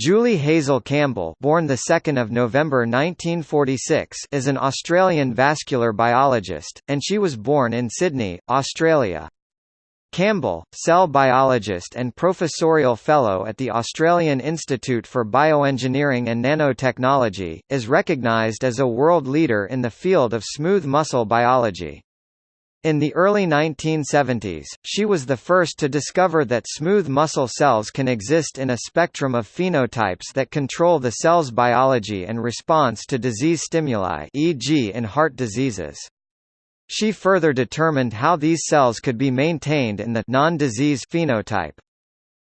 Julie Hazel Campbell, born the 2nd of November 1946, is an Australian vascular biologist, and she was born in Sydney, Australia. Campbell, cell biologist and professorial fellow at the Australian Institute for Bioengineering and Nanotechnology, is recognised as a world leader in the field of smooth muscle biology. In the early 1970s, she was the first to discover that smooth muscle cells can exist in a spectrum of phenotypes that control the cell's biology and response to disease stimuli e.g. in heart diseases. She further determined how these cells could be maintained in the non-disease phenotype.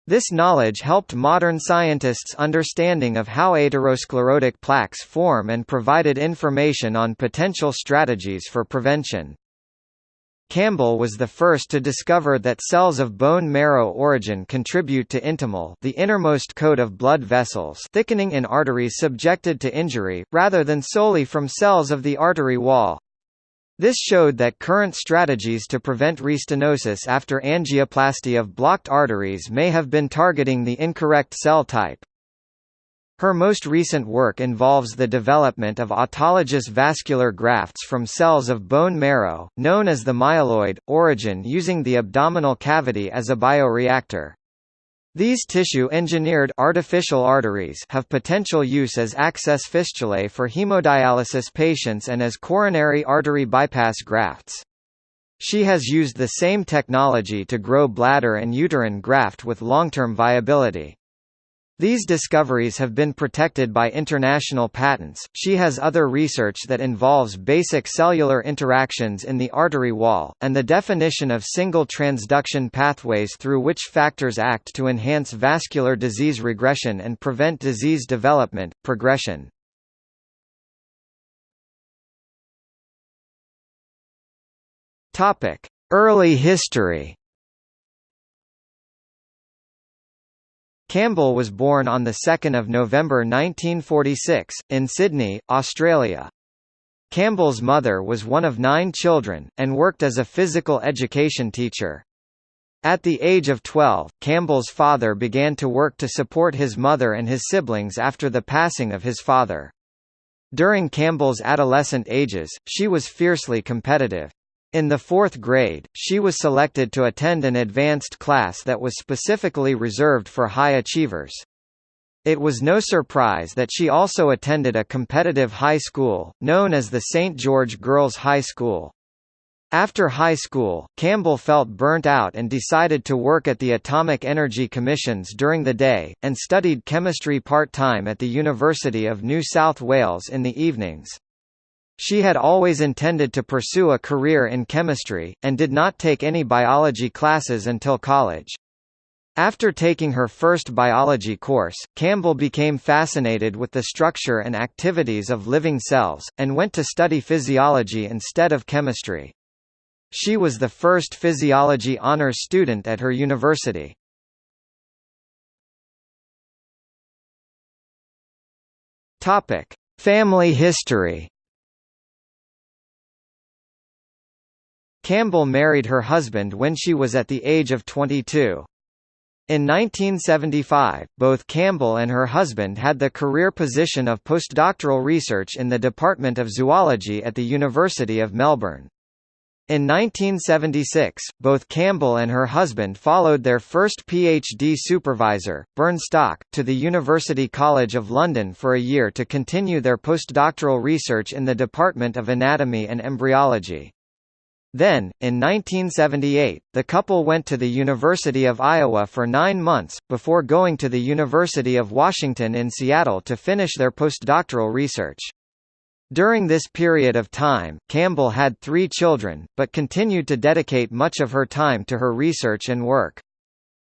This knowledge helped modern scientists' understanding of how atherosclerotic plaques form and provided information on potential strategies for prevention. Campbell was the first to discover that cells of bone marrow origin contribute to intimal the innermost coat of blood vessels thickening in arteries subjected to injury, rather than solely from cells of the artery wall. This showed that current strategies to prevent restenosis after angioplasty of blocked arteries may have been targeting the incorrect cell type. Her most recent work involves the development of autologous vascular grafts from cells of bone marrow, known as the myeloid, origin using the abdominal cavity as a bioreactor. These tissue-engineered artificial arteries have potential use as access fistulae for hemodialysis patients and as coronary artery bypass grafts. She has used the same technology to grow bladder and uterine graft with long-term viability. These discoveries have been protected by international patents. She has other research that involves basic cellular interactions in the artery wall, and the definition of signal transduction pathways through which factors act to enhance vascular disease regression and prevent disease development, progression. Early history Campbell was born on 2 November 1946, in Sydney, Australia. Campbell's mother was one of nine children, and worked as a physical education teacher. At the age of 12, Campbell's father began to work to support his mother and his siblings after the passing of his father. During Campbell's adolescent ages, she was fiercely competitive. In the fourth grade, she was selected to attend an advanced class that was specifically reserved for high achievers. It was no surprise that she also attended a competitive high school, known as the St. George Girls High School. After high school, Campbell felt burnt out and decided to work at the Atomic Energy Commissions during the day, and studied chemistry part-time at the University of New South Wales in the evenings. She had always intended to pursue a career in chemistry, and did not take any biology classes until college. After taking her first biology course, Campbell became fascinated with the structure and activities of living cells, and went to study physiology instead of chemistry. She was the first physiology honors student at her university. Family history Campbell married her husband when she was at the age of 22. In 1975, both Campbell and her husband had the career position of postdoctoral research in the Department of Zoology at the University of Melbourne. In 1976, both Campbell and her husband followed their first PhD supervisor, Burnstock, to the University College of London for a year to continue their postdoctoral research in the Department of Anatomy and Embryology. Then, in 1978, the couple went to the University of Iowa for nine months, before going to the University of Washington in Seattle to finish their postdoctoral research. During this period of time, Campbell had three children, but continued to dedicate much of her time to her research and work.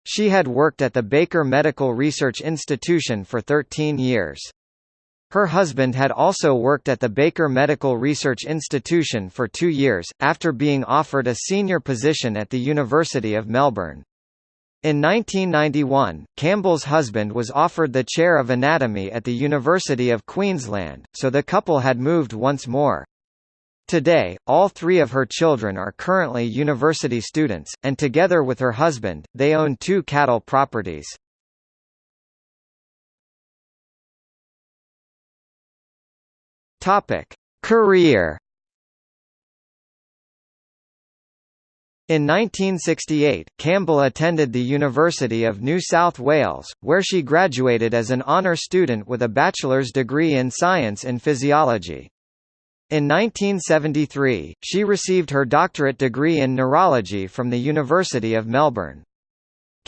She had worked at the Baker Medical Research Institution for 13 years. Her husband had also worked at the Baker Medical Research Institution for two years, after being offered a senior position at the University of Melbourne. In 1991, Campbell's husband was offered the chair of anatomy at the University of Queensland, so the couple had moved once more. Today, all three of her children are currently university students, and together with her husband, they own two cattle properties. Topic: Career In 1968, Campbell attended the University of New South Wales, where she graduated as an honour student with a bachelor's degree in science and physiology. In 1973, she received her doctorate degree in neurology from the University of Melbourne.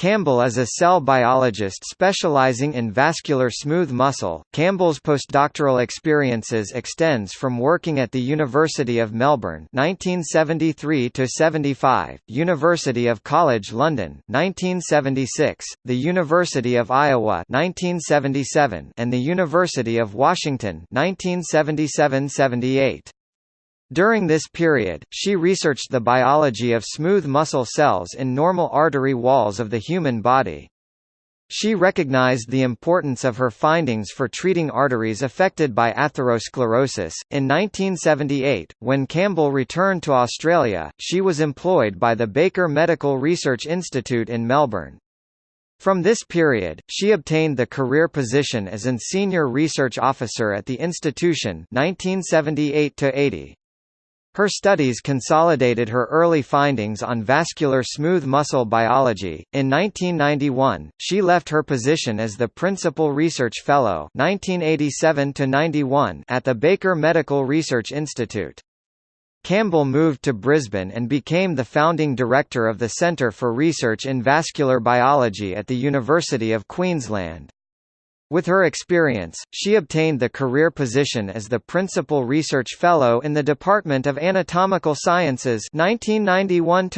Campbell is a cell biologist specializing in vascular smooth muscle. Campbell's postdoctoral experiences extends from working at the University of Melbourne (1973 to 75), University of College London (1976), the University of Iowa (1977), and the University of Washington (1977-78). During this period, she researched the biology of smooth muscle cells in normal artery walls of the human body. She recognized the importance of her findings for treating arteries affected by atherosclerosis. In 1978, when Campbell returned to Australia, she was employed by the Baker Medical Research Institute in Melbourne. From this period, she obtained the career position as an senior research officer at the institution 1978 -80. Her studies consolidated her early findings on vascular smooth muscle biology. In 1991, she left her position as the Principal Research Fellow (1987 to 91) at the Baker Medical Research Institute. Campbell moved to Brisbane and became the founding director of the Centre for Research in Vascular Biology at the University of Queensland. With her experience, she obtained the career position as the Principal Research Fellow in the Department of Anatomical Sciences 1991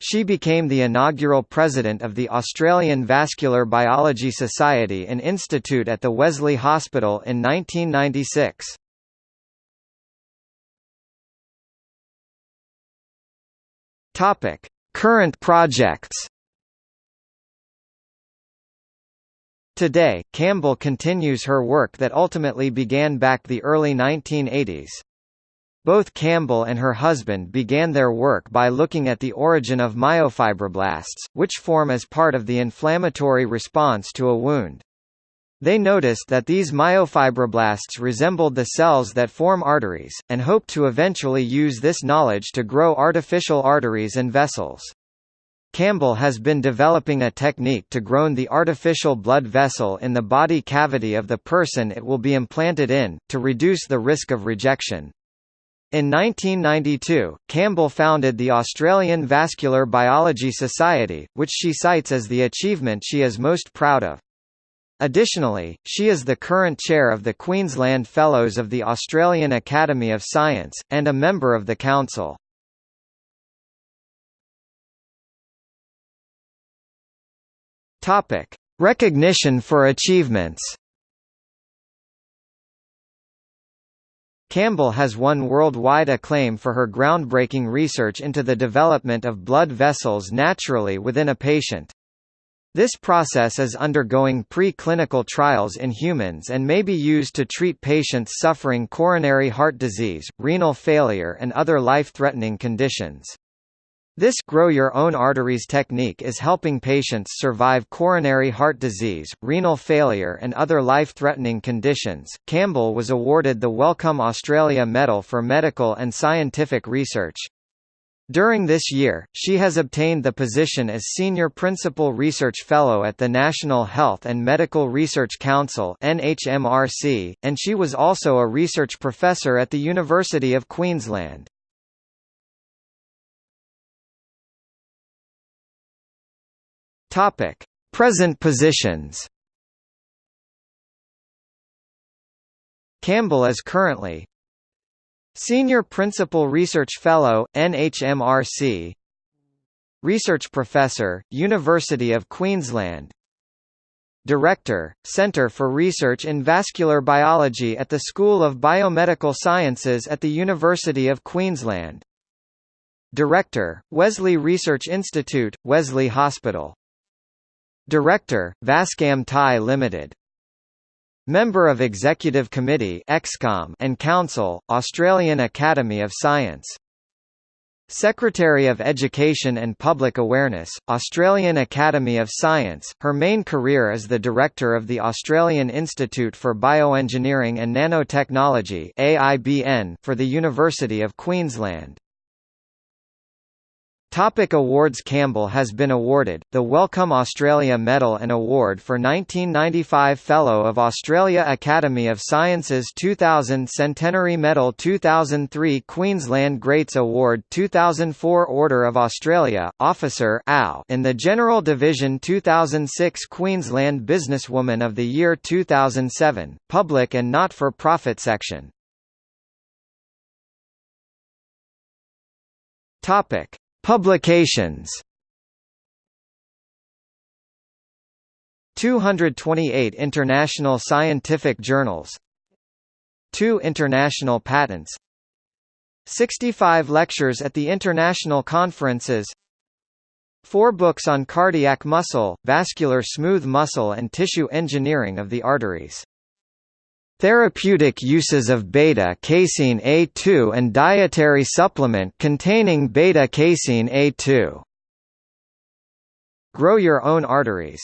She became the inaugural president of the Australian Vascular Biology Society and Institute at the Wesley Hospital in 1996. Current projects Today, Campbell continues her work that ultimately began back the early 1980s. Both Campbell and her husband began their work by looking at the origin of myofibroblasts, which form as part of the inflammatory response to a wound. They noticed that these myofibroblasts resembled the cells that form arteries, and hoped to eventually use this knowledge to grow artificial arteries and vessels. Campbell has been developing a technique to grow the artificial blood vessel in the body cavity of the person it will be implanted in, to reduce the risk of rejection. In 1992, Campbell founded the Australian Vascular Biology Society, which she cites as the achievement she is most proud of. Additionally, she is the current chair of the Queensland Fellows of the Australian Academy of Science, and a member of the Council. Topic: Recognition for achievements. Campbell has won worldwide acclaim for her groundbreaking research into the development of blood vessels naturally within a patient. This process is undergoing pre-clinical trials in humans and may be used to treat patients suffering coronary heart disease, renal failure and other life-threatening conditions. This grow your own arteries technique is helping patients survive coronary heart disease, renal failure and other life-threatening conditions. Campbell was awarded the Wellcome Australia Medal for medical and scientific research. During this year, she has obtained the position as Senior Principal Research Fellow at the National Health and Medical Research Council (NHMRC), and she was also a research professor at the University of Queensland. Topic: Present positions. Campbell is currently Senior Principal Research Fellow, NHMRC Research Professor, University of Queensland. Director, Centre for Research in Vascular Biology at the School of Biomedical Sciences at the University of Queensland. Director, Wesley Research Institute, Wesley Hospital Director, Vascam Pty Limited. Member of Executive Committee and Council, Australian Academy of Science Secretary of Education and Public Awareness, Australian Academy of Science. Her main career is the director of the Australian Institute for Bioengineering and Nanotechnology (AIBN) for the University of Queensland. Topic awards Campbell has been awarded, the Wellcome Australia Medal and Award for 1995 Fellow of Australia Academy of Sciences 2000 Centenary Medal 2003 Queensland Greats Award 2004 Order of Australia, Officer in the General Division 2006 Queensland Businesswoman of the Year 2007, Public and Not-for-Profit Section. Topic Publications. 228 international scientific journals. 2 international patents. 65 lectures at the international conferences. 4 books on cardiac muscle, vascular smooth muscle and tissue engineering of the arteries Therapeutic uses of beta-casein A2 and dietary supplement containing beta-casein A2. Grow your own arteries